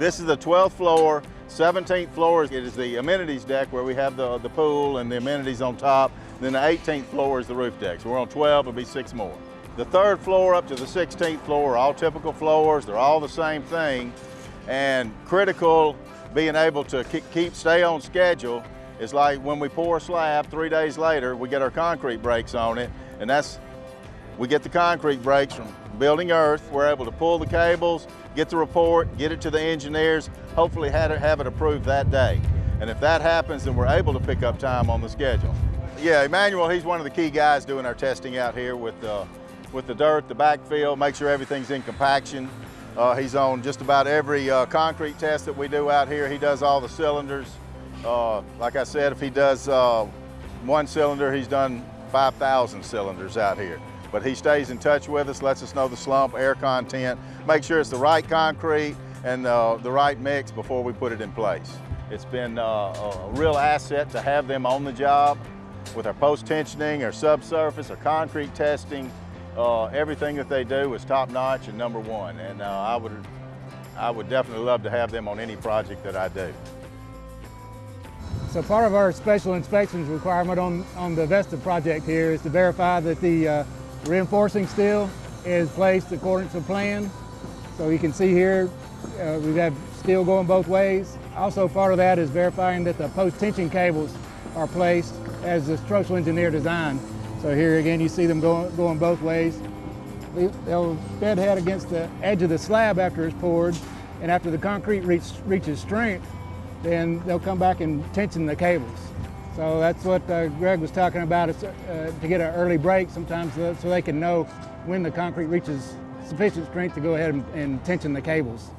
This is the 12th floor, 17th floor it is the amenities deck where we have the, the pool and the amenities on top. Then the 18th floor is the roof deck. So we're on 12, it'll be six more. The third floor up to the 16th floor are all typical floors. They're all the same thing. And critical being able to keep, stay on schedule is like when we pour a slab, three days later, we get our concrete breaks on it. And that's, we get the concrete breaks from building earth. We're able to pull the cables, get the report, get it to the engineers, hopefully have it, have it approved that day. And if that happens, then we're able to pick up time on the schedule. Yeah, Emmanuel, he's one of the key guys doing our testing out here with, uh, with the dirt, the backfill, make sure everything's in compaction. Uh, he's on just about every uh, concrete test that we do out here. He does all the cylinders. Uh, like I said, if he does uh, one cylinder, he's done 5,000 cylinders out here but he stays in touch with us, lets us know the slump, air content, make sure it's the right concrete and uh, the right mix before we put it in place. It's been uh, a real asset to have them on the job with our post-tensioning, our subsurface, our concrete testing. Uh, everything that they do is top notch and number one. And uh, I, would, I would definitely love to have them on any project that I do. So part of our special inspections requirement on, on the Vesta project here is to verify that the uh, Reinforcing steel is placed according to plan. So you can see here, uh, we've got steel going both ways. Also part of that is verifying that the post-tension cables are placed as the structural engineer designed. So here again, you see them going, going both ways. They'll bed head against the edge of the slab after it's poured, and after the concrete reach, reaches strength, then they'll come back and tension the cables. So that's what uh, Greg was talking about, is, uh, to get an early break sometimes so, so they can know when the concrete reaches sufficient strength to go ahead and, and tension the cables.